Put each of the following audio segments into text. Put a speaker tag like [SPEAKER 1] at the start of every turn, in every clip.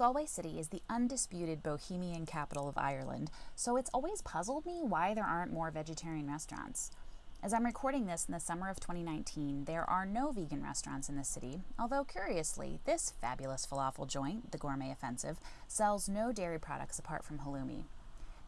[SPEAKER 1] Galway City is the undisputed bohemian capital of Ireland, so it's always puzzled me why there aren't more vegetarian restaurants. As I'm recording this in the summer of 2019, there are no vegan restaurants in the city, although curiously, this fabulous falafel joint, the Gourmet Offensive, sells no dairy products apart from halloumi.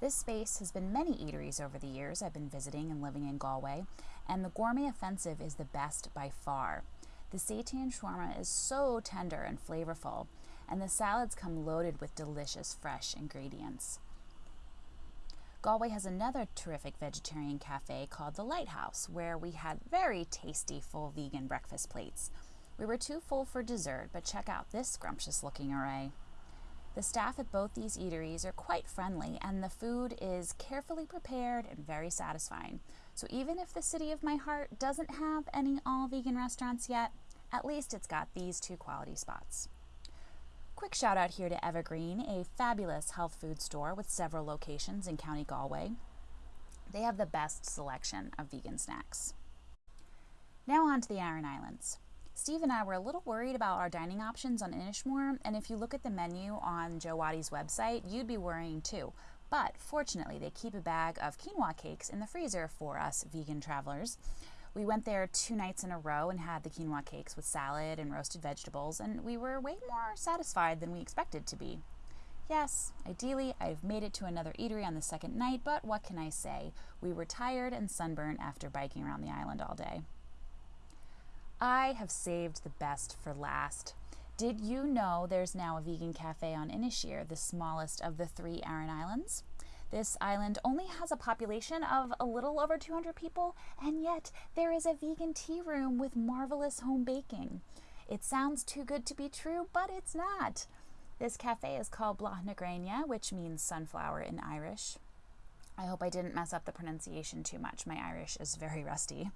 [SPEAKER 1] This space has been many eateries over the years I've been visiting and living in Galway, and the Gourmet Offensive is the best by far. The seitan shawarma is so tender and flavorful, and the salads come loaded with delicious fresh ingredients. Galway has another terrific vegetarian cafe called The Lighthouse, where we had very tasty full vegan breakfast plates. We were too full for dessert, but check out this scrumptious looking array. The staff at both these eateries are quite friendly, and the food is carefully prepared and very satisfying. So even if the city of my heart doesn't have any all vegan restaurants yet, at least it's got these two quality spots. Quick shout out here to Evergreen, a fabulous health food store with several locations in County Galway. They have the best selection of vegan snacks. Now on to the Aran Islands. Steve and I were a little worried about our dining options on Inishmore, and if you look at the menu on Joe Watty's website, you'd be worrying too. But fortunately, they keep a bag of quinoa cakes in the freezer for us vegan travelers. We went there two nights in a row and had the quinoa cakes with salad and roasted vegetables, and we were way more satisfied than we expected to be. Yes, ideally, I've made it to another eatery on the second night, but what can I say? We were tired and sunburned after biking around the island all day. I have saved the best for last. Did you know there's now a vegan cafe on Inisheer, the smallest of the three Aran Islands? This island only has a population of a little over 200 people, and yet there is a vegan tea room with marvelous home baking. It sounds too good to be true, but it's not. This cafe is called Blaithnagrania, which means sunflower in Irish. I hope I didn't mess up the pronunciation too much. My Irish is very rusty.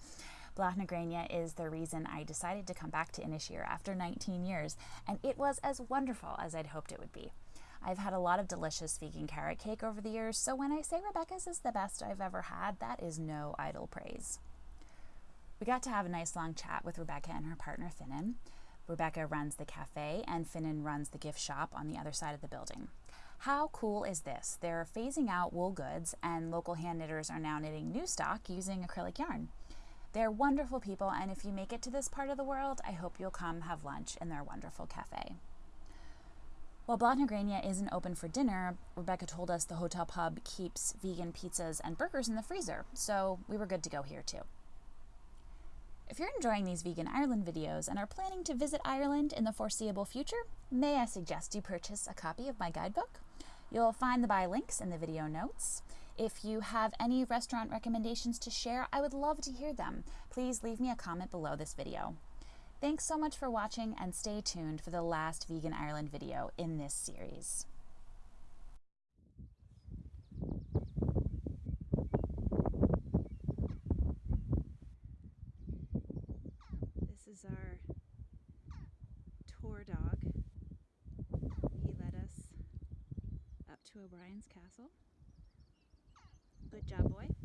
[SPEAKER 1] Blaithnagrania is the reason I decided to come back to Inisheer after 19 years, and it was as wonderful as I'd hoped it would be. I've had a lot of delicious vegan carrot cake over the years, so when I say Rebecca's is the best I've ever had, that is no idle praise. We got to have a nice long chat with Rebecca and her partner Finnan. Rebecca runs the cafe and Finnan runs the gift shop on the other side of the building. How cool is this? They're phasing out wool goods and local hand knitters are now knitting new stock using acrylic yarn. They're wonderful people and if you make it to this part of the world, I hope you'll come have lunch in their wonderful cafe. While Blaithnagrania isn't open for dinner, Rebecca told us the hotel pub keeps vegan pizzas and burgers in the freezer, so we were good to go here too. If you're enjoying these Vegan Ireland videos and are planning to visit Ireland in the foreseeable future, may I suggest you purchase a copy of my guidebook? You'll find the buy links in the video notes. If you have any restaurant recommendations to share, I would love to hear them. Please leave me a comment below this video. Thanks so much for watching and stay tuned for the last Vegan Ireland video in this series.
[SPEAKER 2] This is our tour dog. He led us up to O'Brien's castle. Good job, boy.